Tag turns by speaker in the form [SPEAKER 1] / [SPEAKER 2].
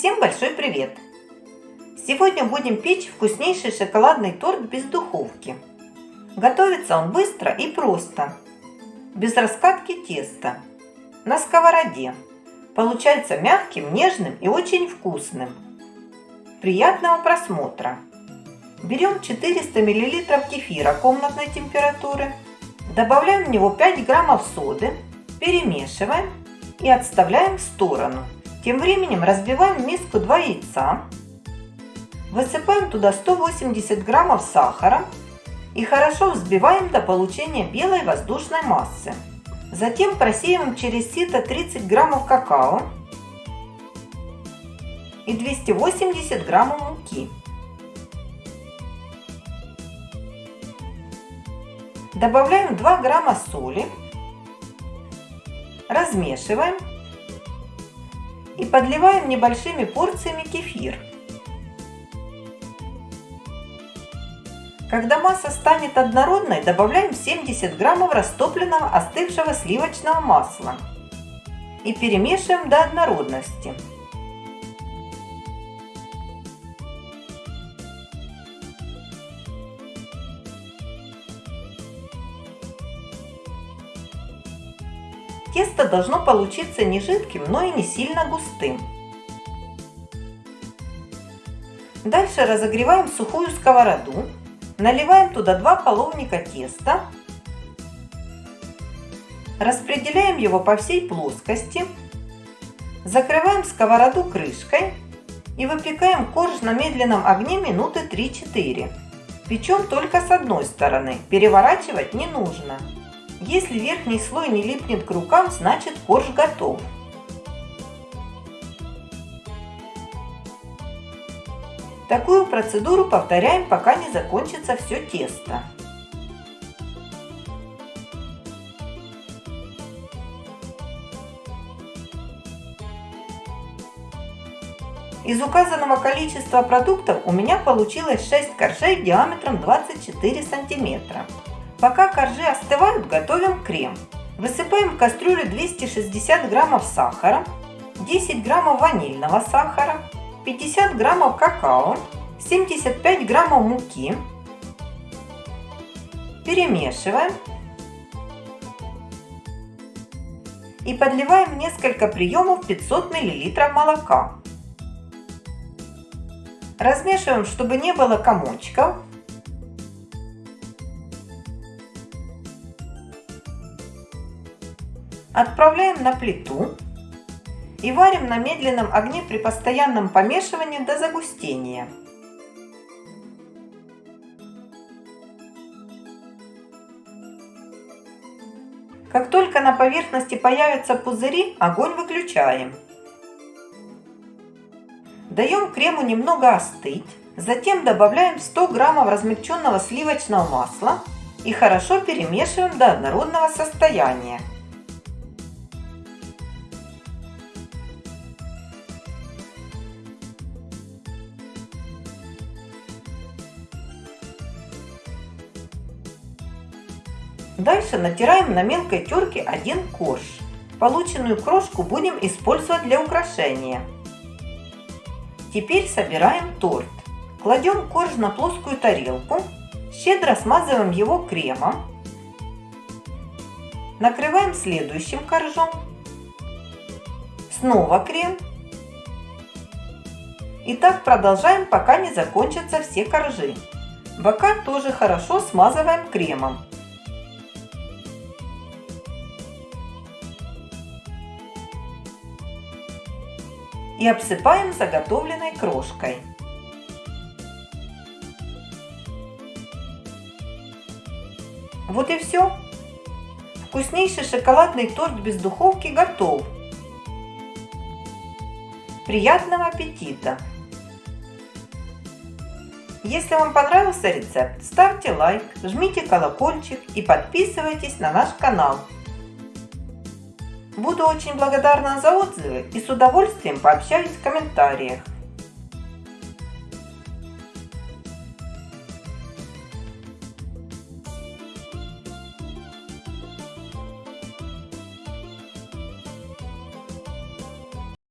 [SPEAKER 1] Всем большой привет! Сегодня будем печь вкуснейший шоколадный торт без духовки. Готовится он быстро и просто, без раскатки теста, на сковороде. Получается мягким, нежным и очень вкусным. Приятного просмотра! Берем 400 мл кефира комнатной температуры, добавляем в него 5 граммов соды, перемешиваем и отставляем в сторону. Тем временем разбиваем в миску 2 яйца, высыпаем туда 180 граммов сахара и хорошо взбиваем до получения белой воздушной массы. Затем просеиваем через сито 30 граммов какао и 280 граммов муки. Добавляем 2 грамма соли, размешиваем и подливаем небольшими порциями кефир. Когда масса станет однородной, добавляем 70 граммов растопленного остывшего сливочного масла и перемешиваем до однородности. Тесто должно получиться не жидким, но и не сильно густым. Дальше разогреваем сухую сковороду, наливаем туда 2 половника теста, распределяем его по всей плоскости, закрываем сковороду крышкой и выпекаем корж на медленном огне минуты 3-4. Печем только с одной стороны, переворачивать не нужно. Если верхний слой не липнет к рукам, значит корж готов. Такую процедуру повторяем, пока не закончится все тесто. Из указанного количества продуктов у меня получилось 6 коржей диаметром 24 сантиметра. Пока коржи остывают, готовим крем. Высыпаем в кастрюлю 260 граммов сахара, 10 граммов ванильного сахара, 50 граммов какао, 75 граммов муки. Перемешиваем. И подливаем несколько приемов 500 мл молока. Размешиваем, чтобы не было комочков. Отправляем на плиту и варим на медленном огне при постоянном помешивании до загустения. Как только на поверхности появятся пузыри, огонь выключаем. Даем крему немного остыть, затем добавляем 100 граммов размягченного сливочного масла и хорошо перемешиваем до однородного состояния. Дальше натираем на мелкой терке один корж. Полученную крошку будем использовать для украшения. Теперь собираем торт. Кладем корж на плоскую тарелку, щедро смазываем его кремом. Накрываем следующим коржом. Снова крем. И так продолжаем, пока не закончатся все коржи. Бока тоже хорошо смазываем кремом. И обсыпаем заготовленной крошкой. Вот и все. Вкуснейший шоколадный торт без духовки готов. Приятного аппетита! Если вам понравился рецепт, ставьте лайк, жмите колокольчик и подписывайтесь на наш канал. Буду очень благодарна за отзывы и с удовольствием пообщаюсь в комментариях.